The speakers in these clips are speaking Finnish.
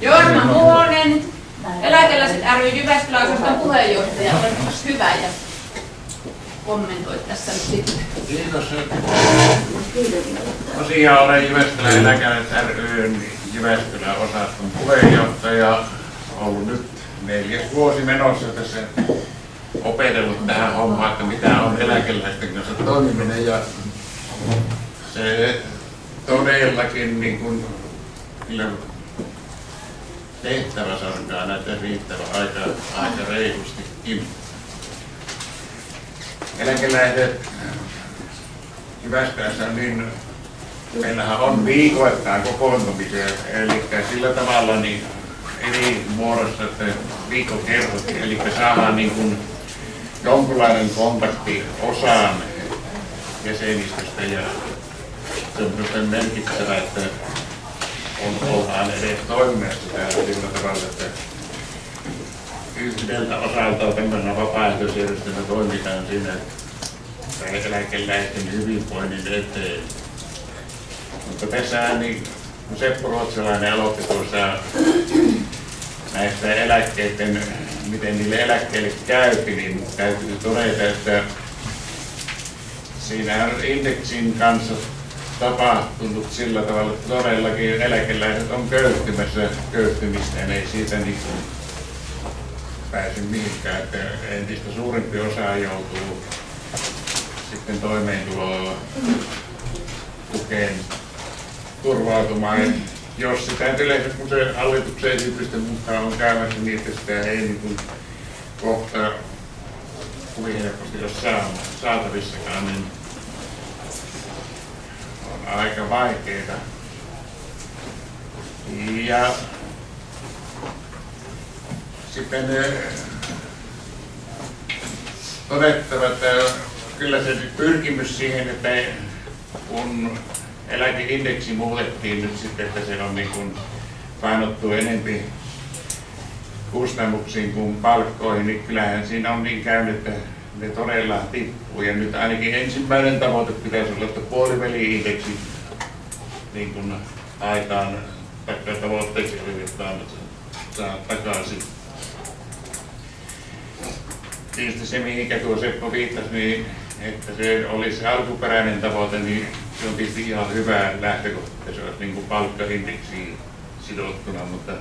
Jorma Muonen, eläkeläiset ry Jyväskylän osaston puheenjohtaja, olet hyvä ja kommentoi tässä nyt sitten. Kiitos. Tosiaan olen Jyväskylän eläkeläiset ryn Jyväskylän osaston puheenjohtaja. Ollut nyt neljäs vuosi menossa tässä opetellut tähän hommaan, että mitä on eläkeläisten kanssa toimiminen ja se todellakin niin kuin, kyllä tehtävä sarkaa näitä riittävä aika, aika reilustikin. Eläkeläiset Jyväskylässä niin meillähän on viikoittain kokoontumisia, eli sillä tavalla niin eri muodossa, että viikkokerrot, eli saadaan niin kuin jonkunlainen kontakti osaan jäsenistöstä ja se on minusta merkittävä, että on, ollaan edes toiminnassa täällä sillä tavalla, että yhdeltä osalta tämmöinen vapaaehtoisjärjestelmä toimitaan siinä eläkeläisten hyvinvoinnin eteen. Mutta tässä niin kun Seppo Ruotsalainen aloitti tuossa näistä eläkkeiden, miten niille eläkkeille käypi, niin täytyy todeta, että siinä on indeksin kanssa tapahtunut sillä tavalla, että todellakin eläkeläiset on köyhtymässä köyhtymistä ei siitä niin pääse mihinkään, että entistä suurempi osa joutuu sitten toimeentuloa tukeen turvautumaan. Jos sitä yleensä, kun se hallituksen esitysten mukaan on käymässä niin, että sitä ei niin kuin kohta kovin helposti ole saatavissakaan, niin on aika vaikeita. Ja sitten todettava, että kyllä se pyrkimys siihen, että kun eläkeindeksi muutettiin nyt sitten, että se on niin painottu enempi kustannuksiin kuin palkkoihin, niin kyllähän siinä on niin käynyt, että ne todella tippuu. Ja nyt ainakin ensimmäinen tavoite pitäisi olla, että puoliväli-indeksi niin kuin aikaan taikka tavoitteeksi yritetään saa takaisin. Tietysti se, mihinkä tuo Seppo viittasi, niin että se olisi alkuperäinen tavoite, niin se on tietysti ihan hyvä lähtökohta, että se olisi niin kuin palkkaindeksiin sidottuna, mutta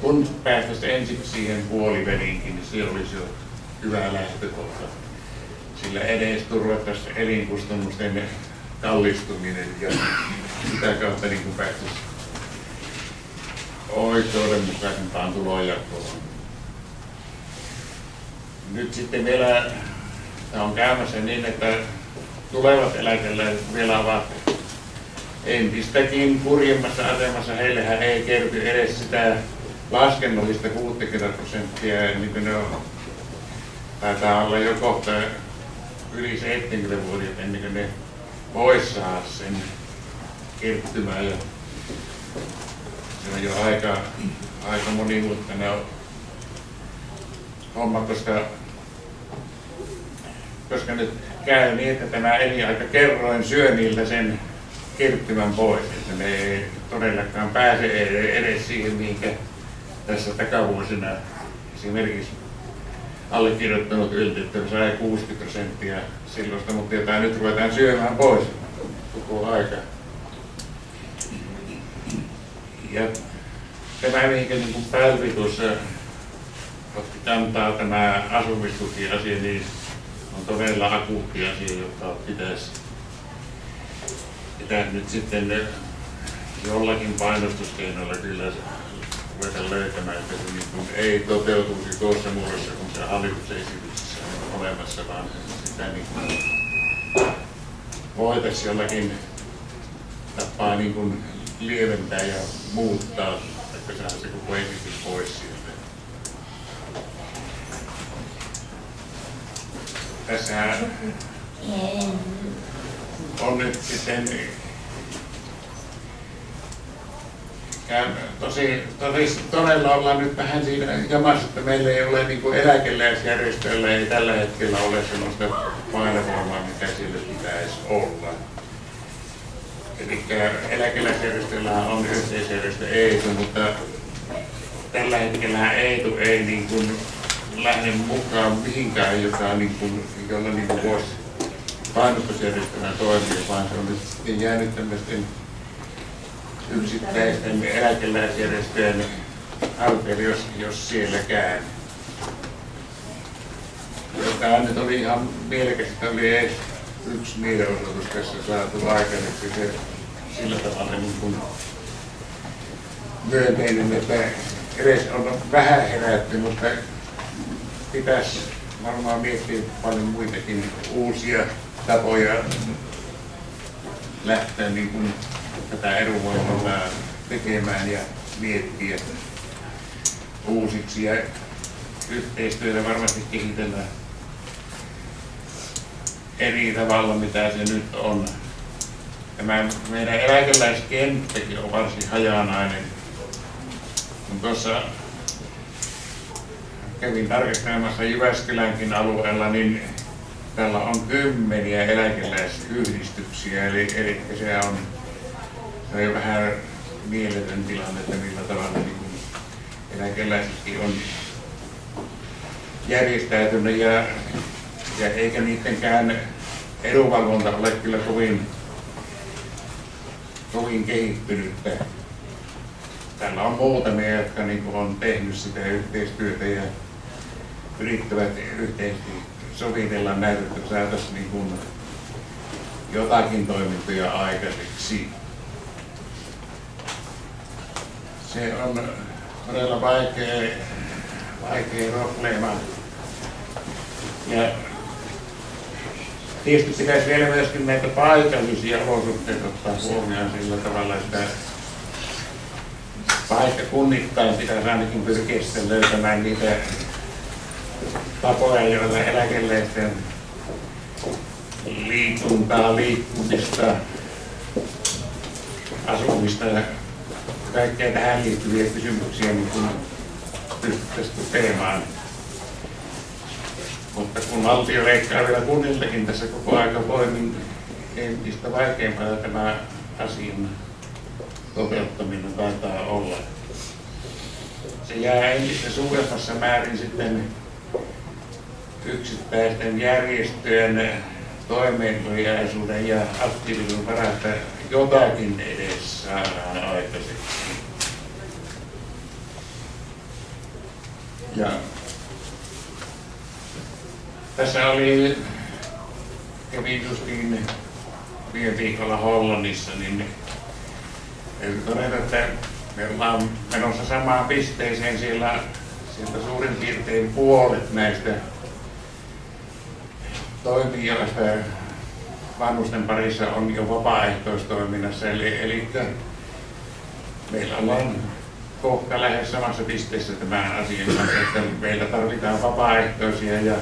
kun päästäisiin ensin siihen puoliväliinkin, niin se olisi jo hyvä lähtökohta. Sillä edes turvattaisiin elinkustannusten kallistuminen ja sitä kautta niin kuin päästäisiin oikeudenmukaisempaan tulonjakoon. Nyt sitten vielä on käymässä niin, että tulevat eläkeläiset vielä ovat entistäkin kurjemmassa asemassa. Heillehän ei kerty edes sitä laskennollista 60 prosenttia, niin kuin ne on. Taitaa olla jo kohta yli 70 vuotta ennen kuin ne voisi saada sen kertymään. Ja se on jo aika, aika monimutkainen homma, koska koska nyt käy niin, että tämä elinaika kerroin syö niiltä sen kertymän pois, että ne ei todellakaan pääse edes siihen, mihinkä tässä takavuosina esimerkiksi allekirjoittanut ylti, että sai 60 prosenttia silloista, mutta jota nyt ruvetaan syömään pois koko aika. Ja tämä, mihinkä niin kuin tuossa otti kantaa tämä asumistuki-asia, niin on todella akuutti asia, joka pitäisi, pitäisi nyt sitten jollakin painostuskeinoilla kyllä ruveta löytämään, että se niin ei toteutuisi tuossa muodossa, kun se hallituksen esityksessä on olemassa, vaan sitä niin kuin voitaisiin jollakin tapaa niin kuin lieventää ja muuttaa, että saada se koko esitys pois sieltä. Tässä on nyt sitten tosi, tosi, todella ollaan nyt vähän siinä jamassa, että meillä ei ole niin kuin eläkeläisjärjestöillä ei tällä hetkellä ole sellaista painovoimaa, mitä sillä pitäisi olla. Eli eläkeläisjärjestöillä on yhteisjärjestö EITU, mutta tällä hetkellä EITU ei niin kuin lähde mukaan mihinkään, joka niin kuin, jolla niin kuin voisi painostusjärjestelmä toimia, vaan se nyt sitten jäänyt tämmöisten yksittäisten eläkeläisjärjestöjen alpeille, jos, jos sielläkään. Tämä nyt oli ihan mielekästä, oli edes yksi mielenosoitus tässä saatu aikaiseksi se sillä tavalla niin kuin myönteinen, että edes on vähän herätty, mutta pitäisi varmaan miettiä paljon muitakin uusia tapoja lähteä niin kuin tätä edunvalvontaa tekemään ja miettiä uusiksi ja yhteistyötä varmasti kehitellään eri tavalla, mitä se nyt on. Tämä meidän eläkeläiskenttäkin on varsin hajanainen. Kun tuossa kävin tarkastelemassa Jyväskylänkin alueella, niin täällä on kymmeniä eläkeläisyhdistyksiä, eli, eli se on, se on vähän mieletön tilanne, että millä tavalla niin eläkeläisetkin on järjestäytynyt ja, ja eikä niidenkään edunvalvonta ole kyllä kovin, kovin kehittynyttä. Täällä on muutamia, jotka niin on tehnyt sitä yhteistyötä ja yrittävät yhteisesti sovitella näitä, että saataisiin niin kuin jotakin toimintoja aikaiseksi. Se on todella vaikea, vaikea probleema. Ja tietysti pitäisi vielä myöskin näitä paikallisia olosuhteita ottaa huomioon sillä tavalla, että paikkakunnittain pitäisi ainakin pyrkiä löytämään niitä tapoja, joilla eläkeläisten liikuntaa, liikkumista, asumista ja kaikkea tähän liittyviä kysymyksiä niin kun pystyttäisiin tukemaan. Mutta kun valtio leikkaa vielä kunniltakin tässä koko aika voimin, entistä vaikeampaa tämä asian toteuttaminen taitaa olla. Se jää entistä suuremmassa määrin sitten yksittäisten järjestöjen toimeentuliaisuuden ja aktiivisuuden varasta jotakin edes saadaan aikaiseksi. Ja tässä oli, kävin justiin viime viikolla Hollannissa, niin todeta, että me ollaan menossa samaan pisteeseen siellä, sieltä suurin piirtein puolet näistä toimijoista vanhusten parissa on jo vapaaehtoistoiminnassa, eli, eli meillä ollaan kohta lähes samassa pisteessä tämän asian kanssa, että meillä tarvitaan vapaaehtoisia ja,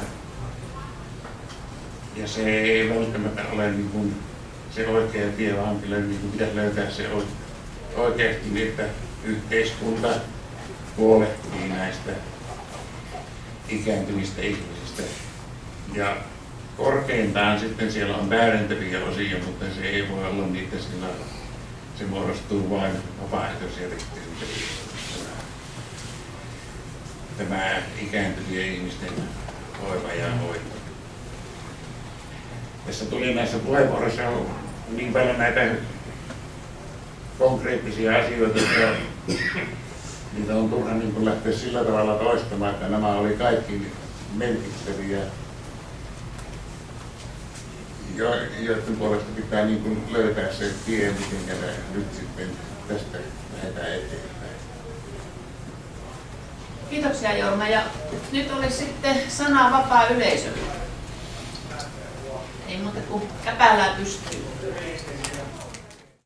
ja se ei välttämättä ole niin kuin se oikea tie, vaan kyllä niin kuin pitäisi löytää se oikeasti niin, että yhteiskunta huolehtii näistä ikääntyvistä ihmisistä. Ja korkeintaan sitten siellä on täydentäviä osia, mutta se ei voi olla niitä sillä se muodostuu vain vapaaehtoisjärjestelmistä. Tämä ikääntyvien ihmisten hoiva ja hoito. Tässä tuli näissä puheenvuoroissa niin paljon näitä konkreettisia asioita, että niitä on turha niin lähteä sillä tavalla toistamaan, että nämä oli kaikki merkittäviä joiden puolesta pitää niin kuin löytää se tie, miten nyt sitten tästä lähdetään eteenpäin. Kiitoksia Jorma. Ja nyt olisi sitten sana vapaa yleisölle. Ei muuta kuin käpällään pystyy.